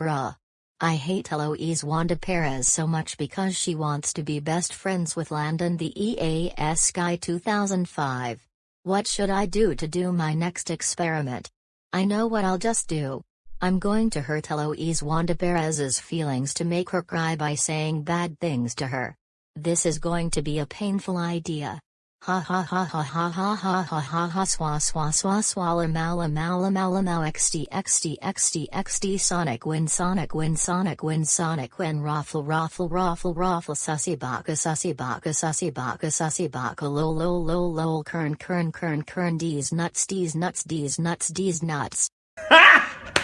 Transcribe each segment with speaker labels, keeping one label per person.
Speaker 1: bruh. I hate Eloise Wanda Perez so much because she wants to be best friends with Landon the EAS guy 2005. What should I do to do my next experiment? I know what I'll just do. I'm going to hurt Eloise Wanda Perez's feelings to make her cry by saying bad things to her. This is going to be a painful idea. Ha ha ha ha ha ha ha ha ha ha swa swa swa swalla mala mala mala mal xd xd xd xd sonic win sonic win sonic win sonic win raffle raffle raffle raffle sussy baka sussy baka sussy baka sussy baka lol lol lol lol kern kern kern kern d's nuts d's nuts d's nuts d's nuts. Ha!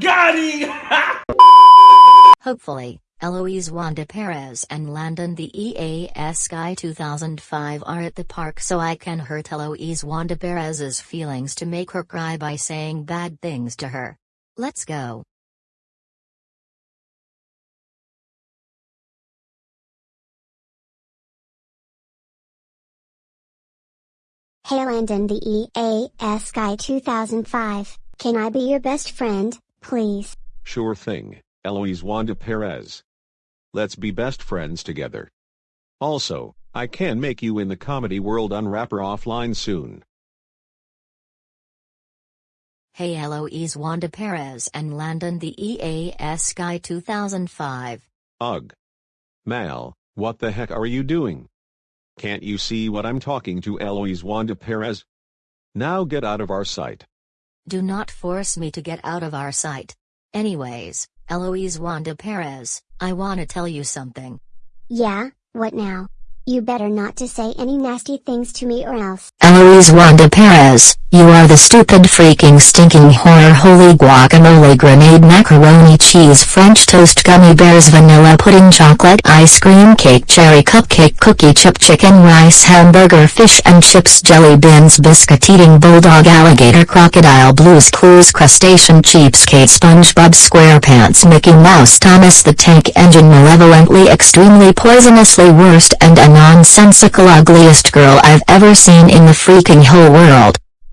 Speaker 2: Got him!
Speaker 1: Hopefully. Eloise Wanda Perez and Landon the EAS Guy 2005 are at the park so I can hurt Eloise Wanda Perez's feelings to make her cry by saying bad things to her. Let's go.
Speaker 3: Hey Landon the EAS Guy 2005, can I be your best friend, please?
Speaker 4: Sure thing, Eloise Wanda Perez. Let's be best friends together. Also, I can make you in the comedy world and Wrapper Offline soon.
Speaker 1: Hey Eloise Wanda Perez and Landon the EAS Guy 2005.
Speaker 4: Ugh. Mal, what the heck are you doing? Can't you see what I'm talking to Eloise Wanda Perez? Now get out of our sight.
Speaker 1: Do not force me to get out of our sight. Anyways, Eloise Wanda Perez, I wanna tell you something.
Speaker 3: Yeah, what now? You better not to say any nasty things to me or else.
Speaker 1: Eloise Wanda Perez, you are the stupid freaking stinking horror holy guacamole grenade macaroni cheese french toast gummy bears vanilla pudding chocolate ice cream cake cherry cupcake cookie chip chicken rice hamburger fish and chips jelly beans biscuit eating bulldog alligator crocodile blues clues crustacean cheapskate spongebob squarepants mickey mouse thomas the tank engine malevolently extremely poisonously worst and a nonsensical ugliest girl I've ever seen in the freaking whole world.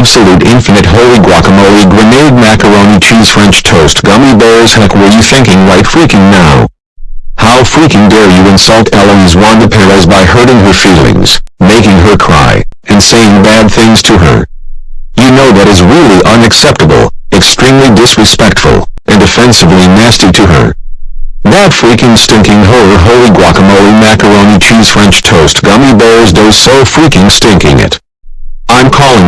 Speaker 5: absolute infinite holy guacamole grenade macaroni cheese french toast gummy bears heck were you thinking right freaking now? How freaking dare you insult Eloise Wanda Perez by hurting her feelings, making her cry, and saying bad things to her? You know that is really unacceptable, extremely disrespectful, and offensively nasty to her. That freaking stinking horror holy guacamole macaroni cheese french toast gummy bears does so freaking stinking it. I'm calling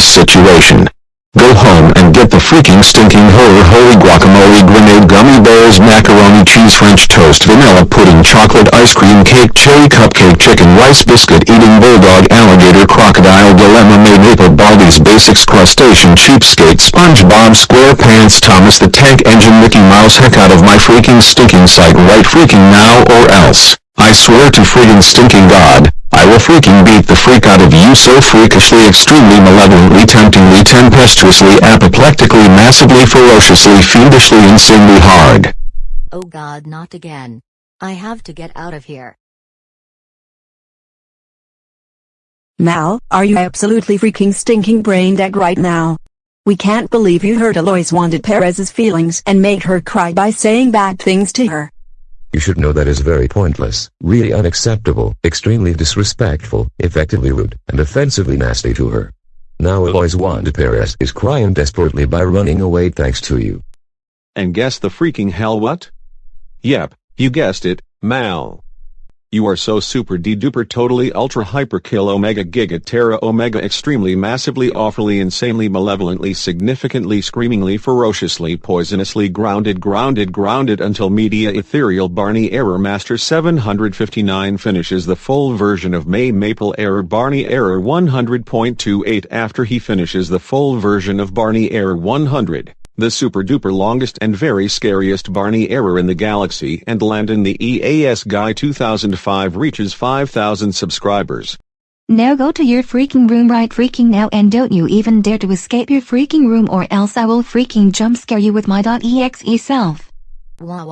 Speaker 5: this situation. Go home and get the freaking stinking horror holy guacamole grenade gummy bears macaroni cheese french toast vanilla pudding chocolate ice cream cake cherry cupcake chicken rice biscuit eating bulldog alligator crocodile dilemma may maple Baldi's Basics crustacean cheapskate spongebob squarepants thomas the tank engine mickey mouse heck out of my freaking stinking sight right freaking now or else I swear to freaking stinking god I will freaking beat the freak out of you so freakishly extremely malevolently temptingly tempestuously apoplectically massively ferociously fiendishly insanely hard.
Speaker 1: Oh god not again. I have to get out of here.
Speaker 6: Mal, are you absolutely freaking stinking brain dead right now? We can't believe you hurt Eloise Wanda Perez's feelings and made her cry by saying bad things to her.
Speaker 7: You should know that is very pointless, really unacceptable, extremely disrespectful, effectively rude, and offensively nasty to her. Now Eloise Wanda Perez is crying desperately by running away thanks to you.
Speaker 4: And guess the freaking hell what? Yep, you guessed it, Mal.
Speaker 5: You are so super duper totally ultra hyper kill omega giga terra omega extremely massively awfully insanely malevolently significantly screamingly ferociously poisonously grounded grounded grounded until media ethereal Barney Error Master 759 finishes the full version of May Maple Error Barney Error 100.28 after he finishes the full version of Barney Error 100 the super-duper longest and very scariest Barney error in the galaxy and Landon the EAS guy 2005 reaches 5,000 subscribers.
Speaker 8: Now go to your freaking room right freaking now and don't you even dare to escape your freaking room or else I will freaking jump scare you with my .exe self.
Speaker 1: Wah